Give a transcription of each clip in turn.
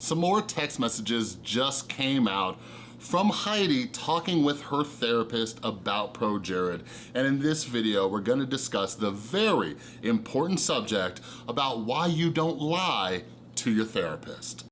Some more text messages just came out from Heidi talking with her therapist about ProJared. And in this video, we're gonna discuss the very important subject about why you don't lie to your therapist.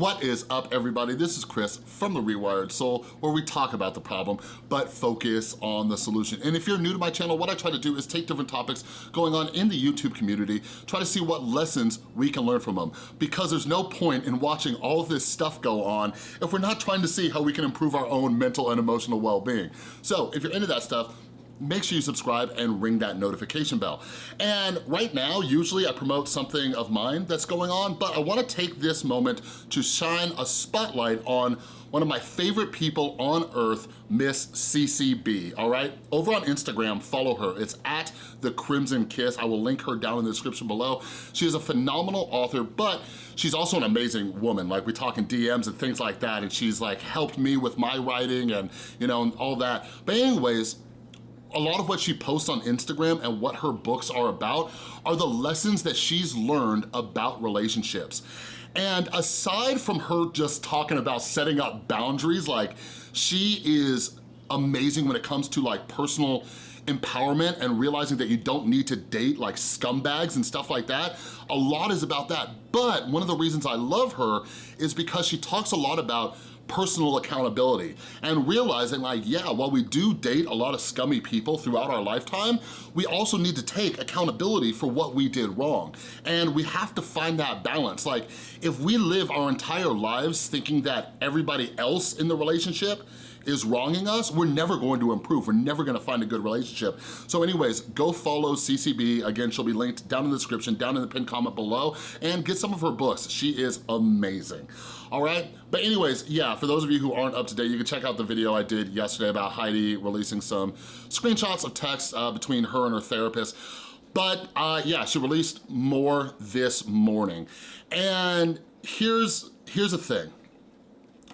What is up, everybody? This is Chris from The Rewired Soul, where we talk about the problem, but focus on the solution. And if you're new to my channel, what I try to do is take different topics going on in the YouTube community, try to see what lessons we can learn from them. Because there's no point in watching all this stuff go on if we're not trying to see how we can improve our own mental and emotional well-being. So if you're into that stuff, make sure you subscribe and ring that notification bell. And right now, usually I promote something of mine that's going on, but I wanna take this moment to shine a spotlight on one of my favorite people on earth, Miss CCB, all right? Over on Instagram, follow her. It's at The Crimson Kiss. I will link her down in the description below. She is a phenomenal author, but she's also an amazing woman. Like we talk in DMs and things like that, and she's like helped me with my writing and you know, and all that. But anyways, a lot of what she posts on Instagram and what her books are about are the lessons that she's learned about relationships. And aside from her just talking about setting up boundaries, like she is amazing when it comes to like personal empowerment and realizing that you don't need to date like scumbags and stuff like that. A lot is about that. But one of the reasons I love her is because she talks a lot about personal accountability and realizing like, yeah, while we do date a lot of scummy people throughout our lifetime, we also need to take accountability for what we did wrong. And we have to find that balance. Like, if we live our entire lives thinking that everybody else in the relationship is wronging us, we're never going to improve. We're never gonna find a good relationship. So anyways, go follow CCB. Again, she'll be linked down in the description, down in the pinned comment below, and get some of her books. She is amazing all right? But anyways, yeah, for those of you who aren't up to date, you can check out the video I did yesterday about Heidi releasing some screenshots of text uh, between her and her therapist. But uh, yeah, she released more this morning. And here's, here's the thing.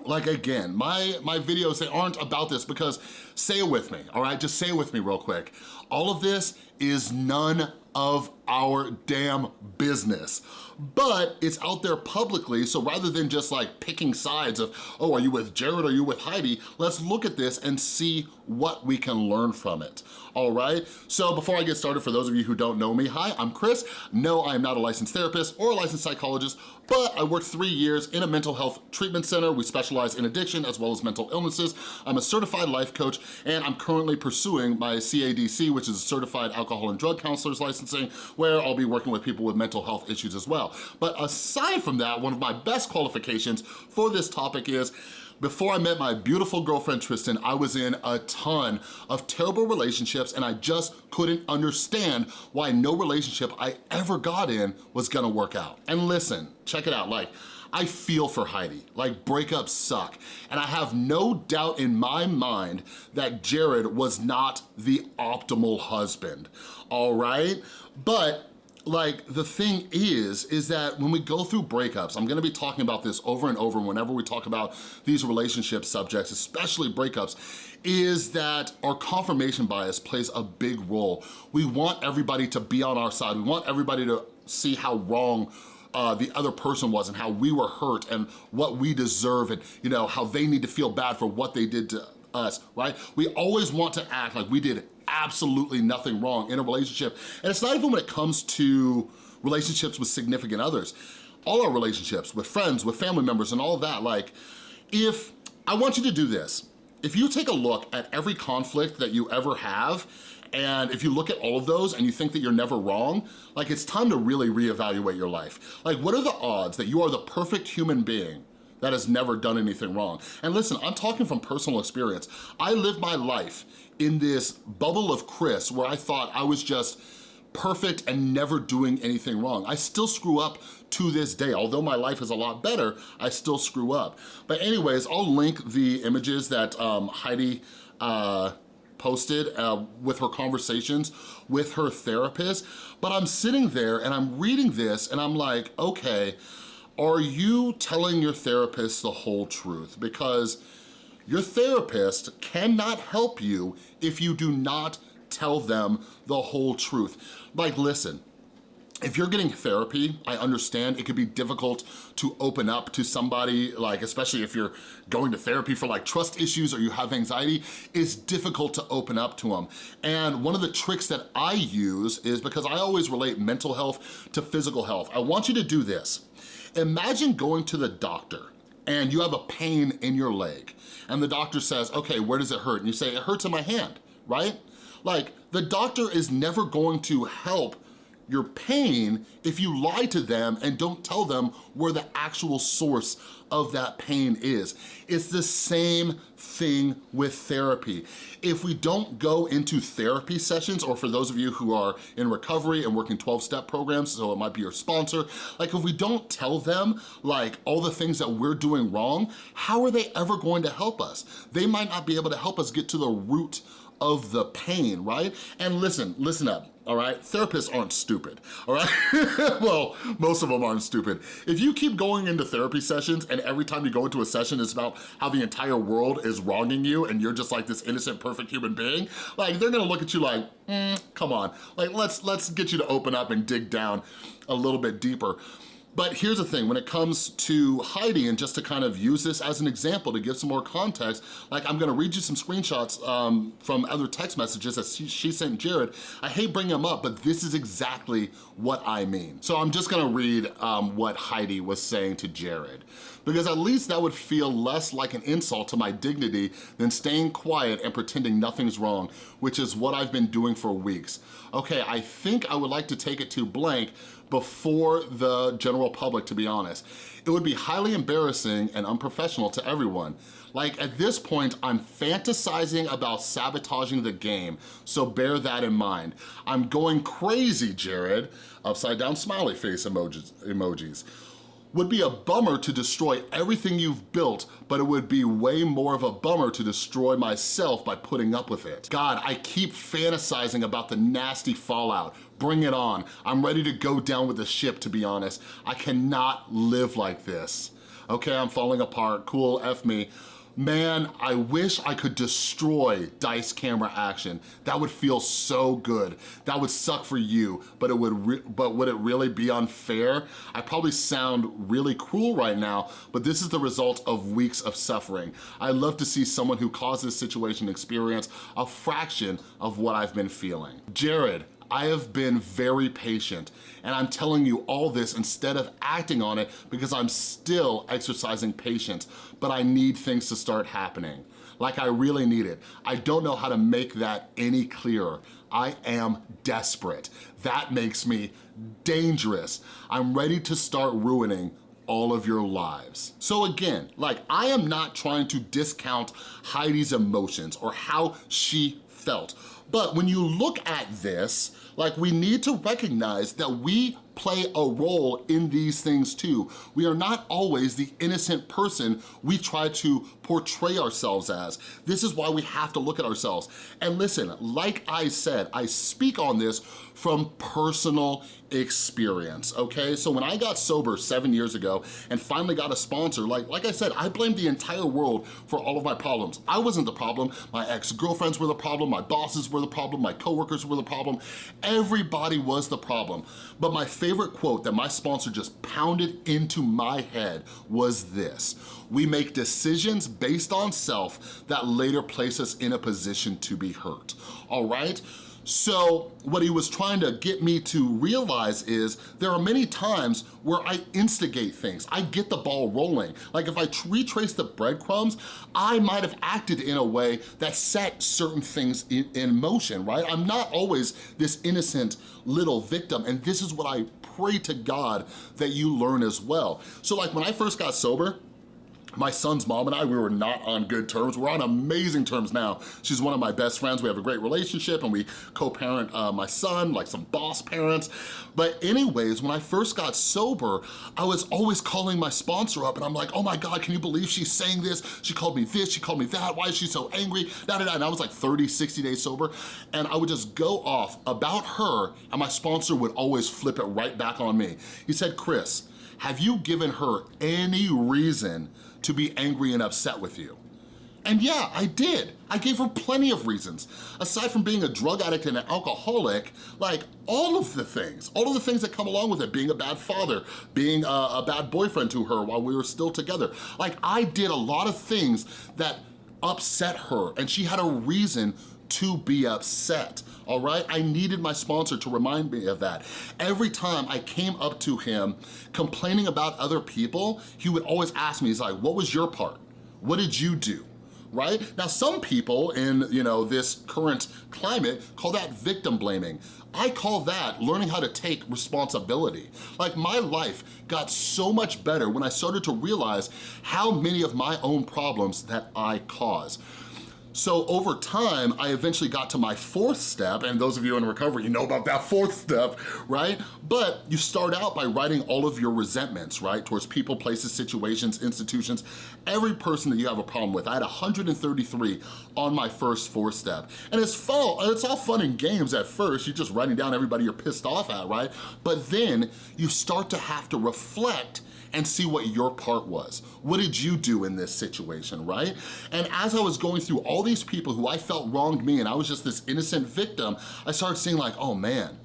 Like again, my, my videos, they aren't about this because say it with me, all right? Just say it with me real quick. All of this is none of our damn business. But it's out there publicly, so rather than just like picking sides of, oh, are you with Jared, are you with Heidi, let's look at this and see what we can learn from it, all right? So before I get started, for those of you who don't know me, hi, I'm Chris. No, I am not a licensed therapist or a licensed psychologist, but I worked three years in a mental health treatment center. We specialize in addiction as well as mental illnesses. I'm a certified life coach, and I'm currently pursuing my CADC, which is a Certified Alcohol and Drug Counselor's Licensing, where I'll be working with people with mental health issues as well. But aside from that, one of my best qualifications for this topic is before I met my beautiful girlfriend Tristan, I was in a ton of terrible relationships and I just couldn't understand why no relationship I ever got in was gonna work out. And listen, check it out, like, I feel for Heidi, like breakups suck. And I have no doubt in my mind that Jared was not the optimal husband, all right? But like the thing is, is that when we go through breakups, I'm gonna be talking about this over and over whenever we talk about these relationship subjects, especially breakups, is that our confirmation bias plays a big role. We want everybody to be on our side. We want everybody to see how wrong uh, the other person was and how we were hurt and what we deserve and you know how they need to feel bad for what they did to us, right? We always want to act like we did absolutely nothing wrong in a relationship. And it's not even when it comes to relationships with significant others. All our relationships with friends, with family members and all of that, like if, I want you to do this. If you take a look at every conflict that you ever have and if you look at all of those and you think that you're never wrong, like it's time to really reevaluate your life. Like what are the odds that you are the perfect human being that has never done anything wrong. And listen, I'm talking from personal experience. I lived my life in this bubble of Chris where I thought I was just perfect and never doing anything wrong. I still screw up to this day. Although my life is a lot better, I still screw up. But anyways, I'll link the images that um, Heidi uh, posted uh, with her conversations with her therapist. But I'm sitting there and I'm reading this and I'm like, okay, are you telling your therapist the whole truth? Because your therapist cannot help you if you do not tell them the whole truth. Like, listen, if you're getting therapy, I understand it could be difficult to open up to somebody, like especially if you're going to therapy for like trust issues or you have anxiety, it's difficult to open up to them. And one of the tricks that I use is because I always relate mental health to physical health. I want you to do this. Imagine going to the doctor and you have a pain in your leg and the doctor says, okay, where does it hurt? And you say, it hurts in my hand, right? Like, the doctor is never going to help your pain if you lie to them and don't tell them where the actual source of that pain is. It's the same thing with therapy. If we don't go into therapy sessions, or for those of you who are in recovery and working 12-step programs, so it might be your sponsor, like if we don't tell them like all the things that we're doing wrong, how are they ever going to help us? They might not be able to help us get to the root of the pain, right? And listen, listen up, all right? Therapists aren't stupid, all right? well, most of them aren't stupid. If you keep going into therapy sessions and every time you go into a session it's about how the entire world is wronging you and you're just like this innocent, perfect human being, like they're gonna look at you like, mm, come on. Like let's, let's get you to open up and dig down a little bit deeper. But here's the thing, when it comes to Heidi, and just to kind of use this as an example to give some more context, like I'm gonna read you some screenshots um, from other text messages that she, she sent Jared. I hate bringing them up, but this is exactly what I mean. So I'm just gonna read um, what Heidi was saying to Jared because at least that would feel less like an insult to my dignity than staying quiet and pretending nothing's wrong, which is what I've been doing for weeks. Okay, I think I would like to take it to blank, before the general public, to be honest. It would be highly embarrassing and unprofessional to everyone. Like at this point, I'm fantasizing about sabotaging the game, so bear that in mind. I'm going crazy, Jared. Upside down smiley face emojis. emojis would be a bummer to destroy everything you've built, but it would be way more of a bummer to destroy myself by putting up with it. God, I keep fantasizing about the nasty fallout. Bring it on. I'm ready to go down with the ship, to be honest. I cannot live like this. Okay, I'm falling apart. Cool, F me. Man, I wish I could destroy dice camera action. That would feel so good. That would suck for you, but it would but would it really be unfair? I probably sound really cruel right now, but this is the result of weeks of suffering. I'd love to see someone who caused this situation experience a fraction of what I've been feeling. Jared, I have been very patient and I'm telling you all this instead of acting on it because I'm still exercising patience, but I need things to start happening. Like I really need it. I don't know how to make that any clearer. I am desperate. That makes me dangerous. I'm ready to start ruining all of your lives. So again, like I am not trying to discount Heidi's emotions or how she felt. But when you look at this, like we need to recognize that we play a role in these things too. We are not always the innocent person we try to portray ourselves as. This is why we have to look at ourselves. And listen, like I said, I speak on this from personal experience, okay? So when I got sober seven years ago and finally got a sponsor, like, like I said, I blamed the entire world for all of my problems. I wasn't the problem. My ex-girlfriends were the problem. My bosses were the problem. My coworkers were the problem. Everybody was the problem. But my favorite quote that my sponsor just pounded into my head was this. We make decisions based on self that later place us in a position to be hurt, all right? So what he was trying to get me to realize is there are many times where I instigate things. I get the ball rolling. Like if I retrace the breadcrumbs, I might have acted in a way that set certain things in, in motion, right? I'm not always this innocent little victim. And this is what I pray to God that you learn as well. So like when I first got sober, my son's mom and I, we were not on good terms. We're on amazing terms now. She's one of my best friends. We have a great relationship and we co-parent uh, my son, like some boss parents. But anyways, when I first got sober, I was always calling my sponsor up and I'm like, oh my God, can you believe she's saying this? She called me this, she called me that. Why is she so angry? Da, da, da. And I was like 30, 60 days sober. And I would just go off about her and my sponsor would always flip it right back on me. He said, Chris, have you given her any reason to be angry and upset with you? And yeah, I did. I gave her plenty of reasons. Aside from being a drug addict and an alcoholic, like all of the things, all of the things that come along with it, being a bad father, being a, a bad boyfriend to her while we were still together. Like I did a lot of things that upset her and she had a reason to be upset, all right? I needed my sponsor to remind me of that. Every time I came up to him complaining about other people, he would always ask me, he's like, what was your part? What did you do? right? Now, some people in, you know, this current climate call that victim blaming. I call that learning how to take responsibility. Like my life got so much better when I started to realize how many of my own problems that I cause. So over time, I eventually got to my fourth step, and those of you in recovery, you know about that fourth step, right? But you start out by writing all of your resentments, right? Towards people, places, situations, institutions, every person that you have a problem with. I had 133 on my first four step. And it's fun, it's all fun and games at first. You're just writing down everybody you're pissed off at, right? But then you start to have to reflect and see what your part was. What did you do in this situation, right? And as I was going through all these people who I felt wronged me and I was just this innocent victim, I started seeing like, oh man,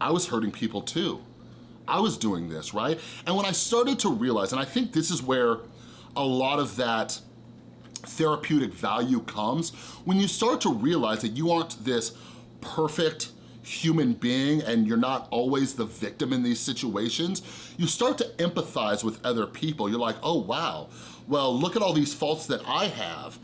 I was hurting people too. I was doing this, right? And when I started to realize, and I think this is where a lot of that therapeutic value comes, when you start to realize that you aren't this perfect, human being and you're not always the victim in these situations, you start to empathize with other people. You're like, oh wow, well look at all these faults that I have.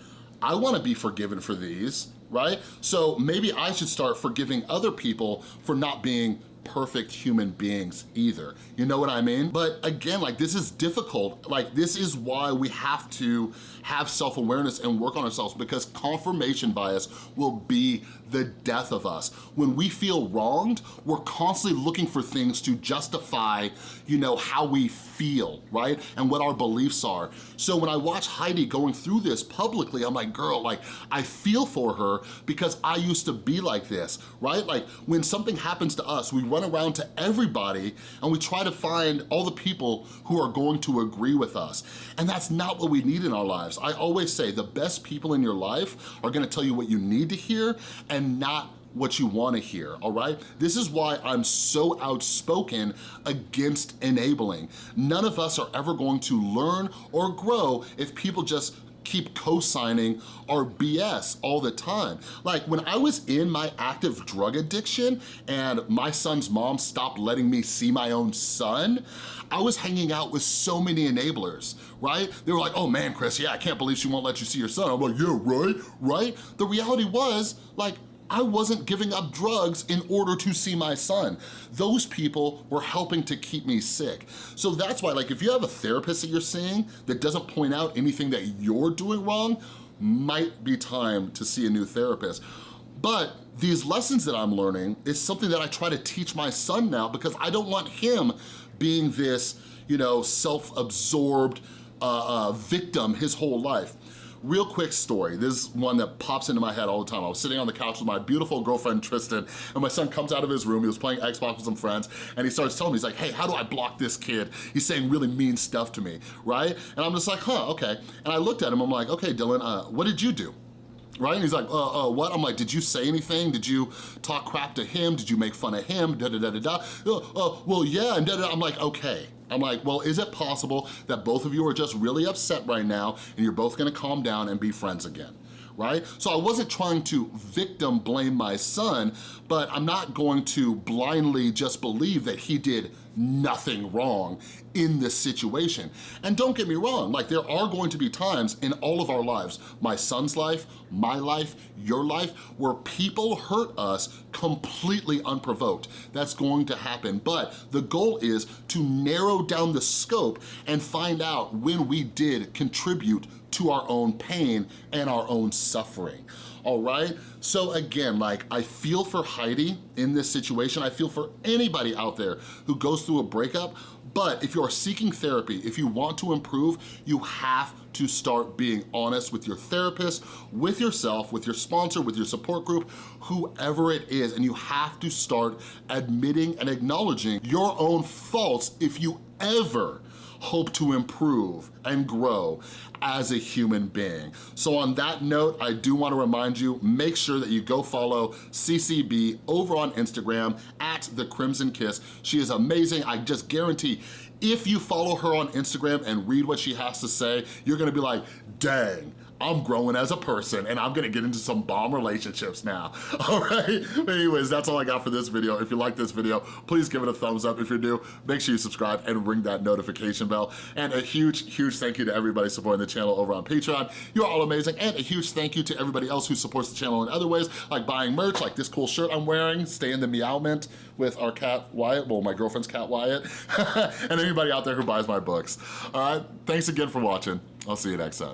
I wanna be forgiven for these, right? So maybe I should start forgiving other people for not being perfect human beings either. You know what I mean? But again, like this is difficult. Like this is why we have to have self-awareness and work on ourselves because confirmation bias will be the death of us. When we feel wronged, we're constantly looking for things to justify, you know, how we feel, right? And what our beliefs are. So when I watch Heidi going through this publicly, I'm like, girl, like, I feel for her because I used to be like this, right? Like, when something happens to us, we run around to everybody and we try to find all the people who are going to agree with us. And that's not what we need in our lives. I always say the best people in your life are gonna tell you what you need to hear and not what you wanna hear, all right? This is why I'm so outspoken against enabling. None of us are ever going to learn or grow if people just keep co-signing our BS all the time. Like when I was in my active drug addiction and my son's mom stopped letting me see my own son, I was hanging out with so many enablers, right? They were like, oh man, Chris, yeah, I can't believe she won't let you see your son. I'm like, yeah, right, right? The reality was, like, I wasn't giving up drugs in order to see my son. Those people were helping to keep me sick. So that's why, like, if you have a therapist that you're seeing that doesn't point out anything that you're doing wrong, might be time to see a new therapist. But these lessons that I'm learning is something that I try to teach my son now because I don't want him being this, you know, self-absorbed uh, uh, victim his whole life. Real quick story, this is one that pops into my head all the time. I was sitting on the couch with my beautiful girlfriend, Tristan, and my son comes out of his room, he was playing Xbox with some friends, and he starts telling me, he's like, hey, how do I block this kid? He's saying really mean stuff to me, right? And I'm just like, huh, okay. And I looked at him, I'm like, okay, Dylan, uh, what did you do? right? And he's like, uh, uh, what? I'm like, did you say anything? Did you talk crap to him? Did you make fun of him? Da da da da da. Uh, uh, well, yeah, and da da. I'm like, okay. I'm like, well, is it possible that both of you are just really upset right now and you're both gonna calm down and be friends again? Right? So I wasn't trying to victim blame my son, but I'm not going to blindly just believe that he did nothing wrong in this situation. And don't get me wrong, like there are going to be times in all of our lives, my son's life, my life, your life, where people hurt us completely unprovoked. That's going to happen, but the goal is to narrow down the scope and find out when we did contribute to our own pain and our own suffering all right? So again, like I feel for Heidi in this situation. I feel for anybody out there who goes through a breakup, but if you are seeking therapy, if you want to improve, you have to start being honest with your therapist, with yourself, with your sponsor, with your support group, whoever it is, and you have to start admitting and acknowledging your own faults if you ever hope to improve and grow as a human being. So on that note, I do wanna remind you, make sure that you go follow CCB over on Instagram at The Crimson Kiss. She is amazing. I just guarantee if you follow her on Instagram and read what she has to say, you're gonna be like, dang, I'm growing as a person and I'm gonna get into some bomb relationships now, all right? Anyways, that's all I got for this video. If you like this video, please give it a thumbs up. If you're new, make sure you subscribe and ring that notification bell. And a huge, huge thank you to everybody supporting the channel over on Patreon. You're all amazing. And a huge thank you to everybody else who supports the channel in other ways, like buying merch, like this cool shirt I'm wearing, Stay in the Meow Mint with our cat Wyatt, well, my girlfriend's cat Wyatt, and anybody out there who buys my books. All right, thanks again for watching. I'll see you next time.